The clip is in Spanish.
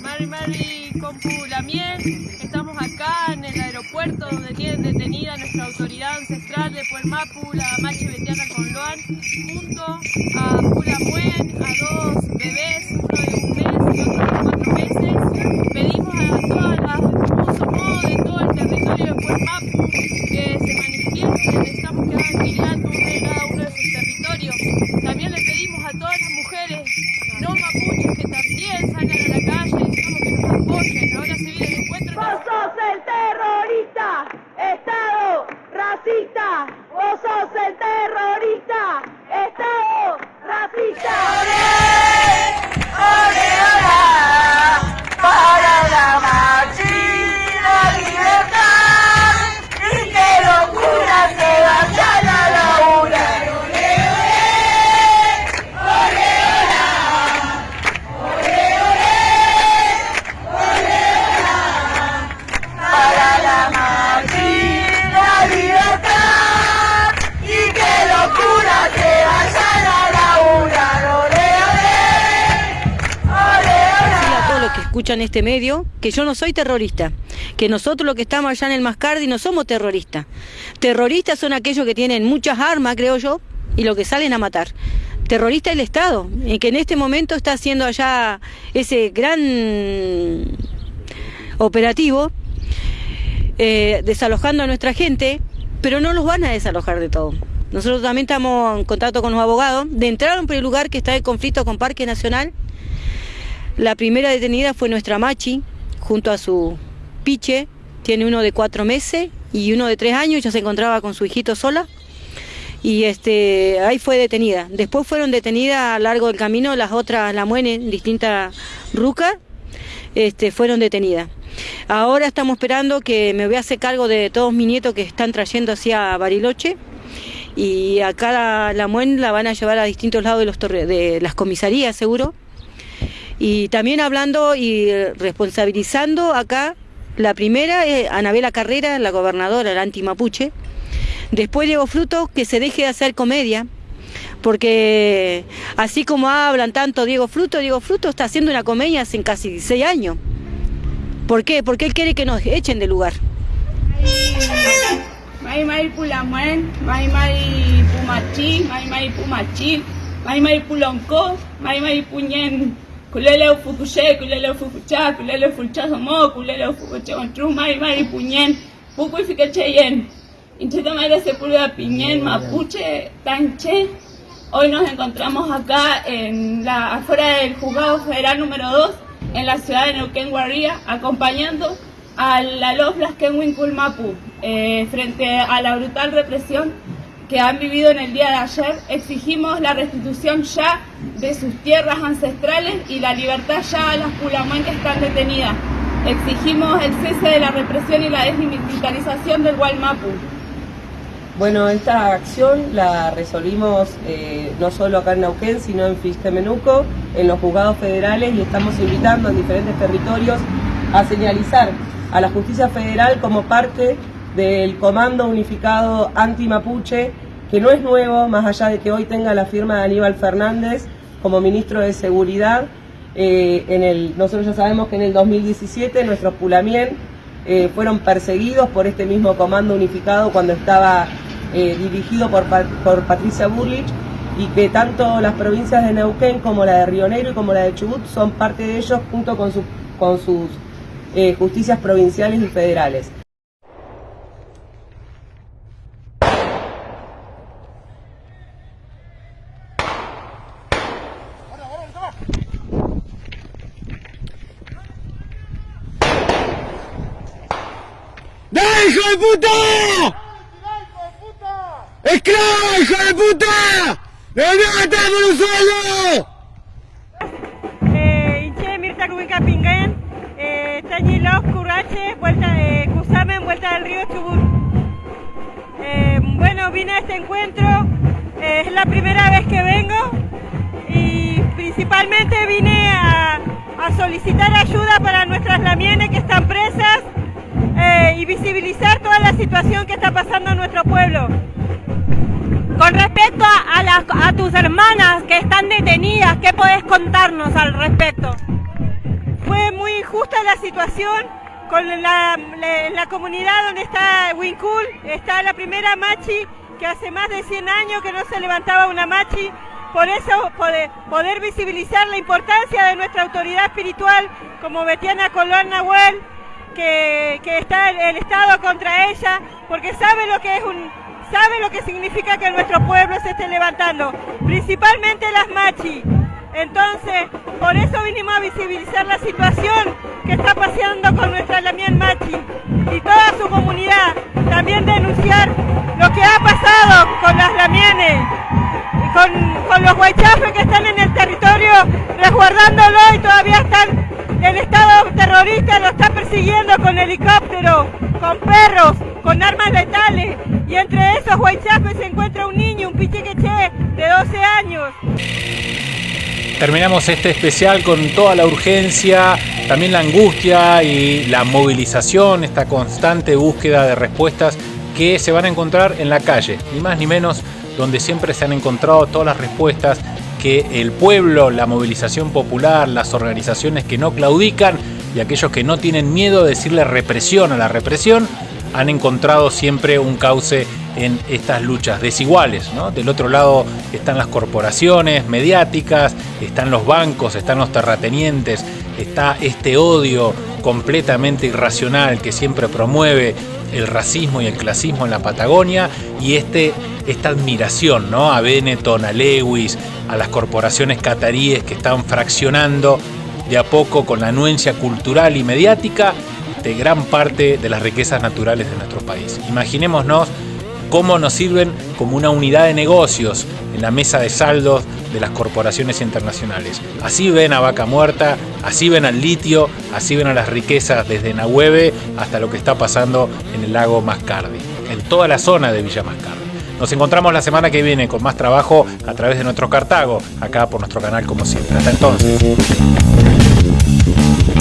Mari Mari Compu Lamien, estamos acá en el aeropuerto donde tienen detenida nuestra autoridad ancestral de Puermapu, la Machi Betiana Conloan, junto a Pula Muen, a dos bebés, uno de escuchan este medio que yo no soy terrorista, que nosotros los que estamos allá en el Mascardi no somos terroristas. Terroristas son aquellos que tienen muchas armas, creo yo, y los que salen a matar. Terrorista el Estado, y que en este momento está haciendo allá ese gran operativo, eh, desalojando a nuestra gente, pero no los van a desalojar de todo. Nosotros también estamos en contacto con los abogados de entrar a un lugar que está en conflicto con Parque Nacional la primera detenida fue nuestra Machi, junto a su piche. Tiene uno de cuatro meses y uno de tres años, ya se encontraba con su hijito sola. Y este, ahí fue detenida. Después fueron detenidas a largo del camino las otras, la muene, distintas rucas, este, fueron detenidas. Ahora estamos esperando que me voy a hacer cargo de todos mis nietos que están trayendo hacia Bariloche. Y acá la, la muen la van a llevar a distintos lados de, los torre- de las comisarías, seguro y también hablando y responsabilizando acá, la primera es Anabela Carrera, la gobernadora, la anti-mapuche. Después Diego Fruto, que se deje de hacer comedia, porque así como hablan tanto Diego Fruto, Diego Fruto está haciendo una comedia hace casi seis años. ¿Por qué? Porque él quiere que nos echen del lugar. Mai pulamuen, mai pumachi, mai mai pulonco, mai puñen, kulele ufukuche, kulele ufukucha, kulele ufukucha mo, kulele ufukucha ontru, mai mai puñen, puku ifikecheyen. Intenta maire sepulveda piñen, mapuche, tanche. Hoy nos encontramos acá en la afuera del juzgado federal número 2 en la ciudad de Neuquén Guarría, acompañando a la Loflas Kenwin Kulmapu eh, frente a la brutal represión que han vivido en el día de ayer. Exigimos la restitución ya de sus tierras ancestrales y la libertad ya a las Pulamuen que están detenidas. Exigimos el cese de la represión y la desmilitarización del Gualmapu. Bueno, esta acción la resolvimos eh, no solo acá en Neuquén, sino en Fistemenuco, en los juzgados federales y estamos invitando en diferentes territorios a señalizar a la justicia federal como parte del Comando Unificado Anti-Mapuche, que no es nuevo, más allá de que hoy tenga la firma de Aníbal Fernández como ministro de Seguridad. Eh, en el, nosotros ya sabemos que en el 2017 nuestros Pulamien eh, fueron perseguidos por este mismo Comando Unificado cuando estaba eh, dirigido por, por Patricia Burlich y que tanto las provincias de Neuquén como la de Río Negro y como la de Chubut son parte de ellos junto con, con sus justicias provinciales y federales. ¡Dale, hijo de puta! ¡Esclavo, hijo de puta! ¡Me voy a matar por un sueldo! Eh, Inche Mirta Kubica Pinguen, eh, Tañilov, Currache, vuelta de Cusamen, vuelta del río Chubut. Eh, bueno, vine a este encuentro, eh, es la primera vez que vengo y principalmente vine a, a solicitar ayuda para nuestras lamienes que están presas eh, y visibilizar toda la situación que está pasando en nuestro pueblo. Con respecto a, a las- a tus hermanas que están detenidas, ¿qué podés contarnos al respecto? la situación con la, la, la comunidad donde está Wincul, está la primera machi que hace más de 100 años que no se levantaba una machi, por eso poder, poder visibilizar la importancia de nuestra autoridad espiritual como Betiana Colón Nahuel, que, que está el, Estado contra ella, porque sabe lo que es un, sabe lo que significa que nuestro pueblo se esté levantando, principalmente las machi. Entonces, por eso vinimos a visibilizar la situación que está pasando con nuestra Lamien Machi y toda su comunidad. También denunciar lo que ha pasado con las Lamienes, con, con los huaychafes que están en el territorio resguardándolo y todavía están, el Estado terrorista lo está persiguiendo con helicóptero, con perros, con armas letales. Y entre esos huaychafes se encuentra un niño, un pichiqueche de 12 años. Terminamos este especial con toda la urgencia, también la angustia y la movilización, esta constante búsqueda de respuestas que se van a encontrar en la calle, ni más ni menos, donde siempre se han encontrado todas las respuestas que el pueblo, la movilización popular, las organizaciones que no claudican y aquellos que no tienen miedo de decirle represión a la represión, han encontrado siempre un cauce en estas luchas desiguales. ¿no? Del otro lado están las corporaciones mediáticas, están los bancos, están los terratenientes, está este odio completamente irracional que siempre promueve el racismo y el clasismo en la Patagonia y este, esta admiración ¿no? a Benetton, a Lewis, a las corporaciones cataríes que están fraccionando de a poco con la anuencia cultural y mediática de gran parte de las riquezas naturales de nuestro país. Imaginémonos cómo nos sirven como una unidad de negocios en la mesa de saldos de las corporaciones internacionales. Así ven a Vaca Muerta, así ven al litio, así ven a las riquezas desde Nahueve hasta lo que está pasando en el lago Mascardi, en toda la zona de Villa Mascardi. Nos encontramos la semana que viene con más trabajo a través de nuestro Cartago, acá por nuestro canal como siempre. Hasta entonces.